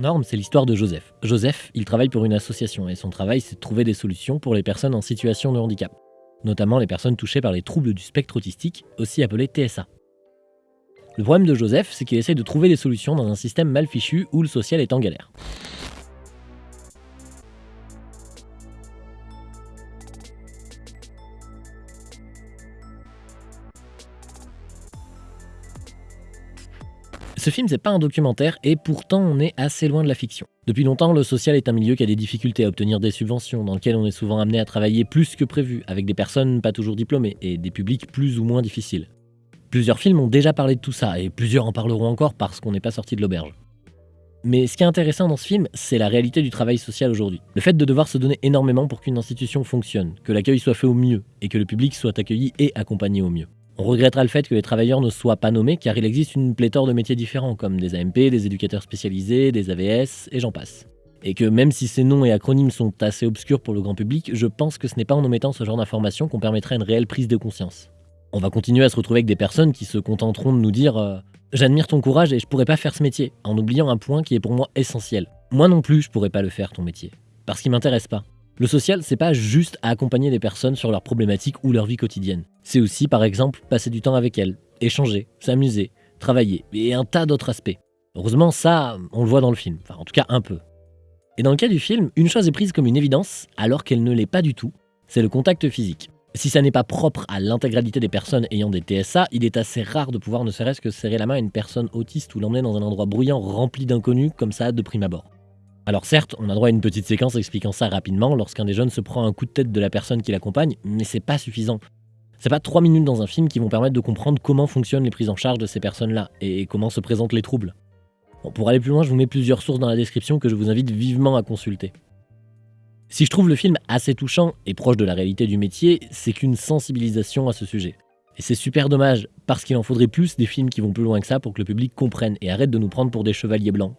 Norme, c'est l'histoire de Joseph. Joseph, il travaille pour une association et son travail, c'est de trouver des solutions pour les personnes en situation de handicap, notamment les personnes touchées par les troubles du spectre autistique, aussi appelés TSA. Le problème de Joseph, c'est qu'il essaye de trouver des solutions dans un système mal fichu où le social est en galère. Ce film, c'est pas un documentaire et pourtant on est assez loin de la fiction. Depuis longtemps, le social est un milieu qui a des difficultés à obtenir des subventions, dans lequel on est souvent amené à travailler plus que prévu, avec des personnes pas toujours diplômées et des publics plus ou moins difficiles. Plusieurs films ont déjà parlé de tout ça et plusieurs en parleront encore parce qu'on n'est pas sorti de l'auberge. Mais ce qui est intéressant dans ce film, c'est la réalité du travail social aujourd'hui. Le fait de devoir se donner énormément pour qu'une institution fonctionne, que l'accueil soit fait au mieux et que le public soit accueilli et accompagné au mieux. On regrettera le fait que les travailleurs ne soient pas nommés car il existe une pléthore de métiers différents comme des AMP, des éducateurs spécialisés, des AVS et j'en passe. Et que même si ces noms et acronymes sont assez obscurs pour le grand public, je pense que ce n'est pas en omettant ce genre d'informations qu'on permettrait une réelle prise de conscience. On va continuer à se retrouver avec des personnes qui se contenteront de nous dire euh, J'admire ton courage et je pourrais pas faire ce métier, en oubliant un point qui est pour moi essentiel. Moi non plus, je pourrais pas le faire ton métier. Parce qu'il m'intéresse pas. Le social, c'est pas juste à accompagner des personnes sur leurs problématiques ou leur vie quotidienne. C'est aussi, par exemple, passer du temps avec elles, échanger, s'amuser, travailler, et un tas d'autres aspects. Heureusement, ça, on le voit dans le film, enfin en tout cas un peu. Et dans le cas du film, une chose est prise comme une évidence, alors qu'elle ne l'est pas du tout, c'est le contact physique. Si ça n'est pas propre à l'intégralité des personnes ayant des TSA, il est assez rare de pouvoir ne serait-ce que serrer la main à une personne autiste ou l'emmener dans un endroit bruyant rempli d'inconnus comme ça de prime abord. Alors certes, on a droit à une petite séquence expliquant ça rapidement lorsqu'un des jeunes se prend un coup de tête de la personne qui l'accompagne, mais c'est pas suffisant. C'est pas trois minutes dans un film qui vont permettre de comprendre comment fonctionnent les prises en charge de ces personnes-là et comment se présentent les troubles. pour aller plus loin, je vous mets plusieurs sources dans la description que je vous invite vivement à consulter. Si je trouve le film assez touchant et proche de la réalité du métier, c'est qu'une sensibilisation à ce sujet. Et c'est super dommage, parce qu'il en faudrait plus des films qui vont plus loin que ça pour que le public comprenne et arrête de nous prendre pour des chevaliers blancs.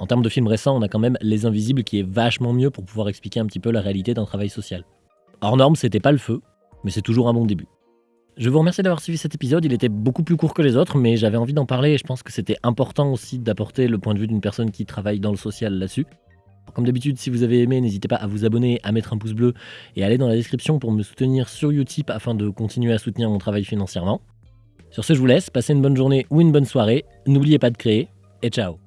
En termes de films récents, on a quand même Les Invisibles qui est vachement mieux pour pouvoir expliquer un petit peu la réalité d'un travail social. Hors norme, c'était pas le feu, mais c'est toujours un bon début. Je vous remercie d'avoir suivi cet épisode, il était beaucoup plus court que les autres, mais j'avais envie d'en parler et je pense que c'était important aussi d'apporter le point de vue d'une personne qui travaille dans le social là-dessus. Comme d'habitude, si vous avez aimé, n'hésitez pas à vous abonner, à mettre un pouce bleu et à aller dans la description pour me soutenir sur Utip afin de continuer à soutenir mon travail financièrement. Sur ce, je vous laisse, passez une bonne journée ou une bonne soirée, n'oubliez pas de créer, et ciao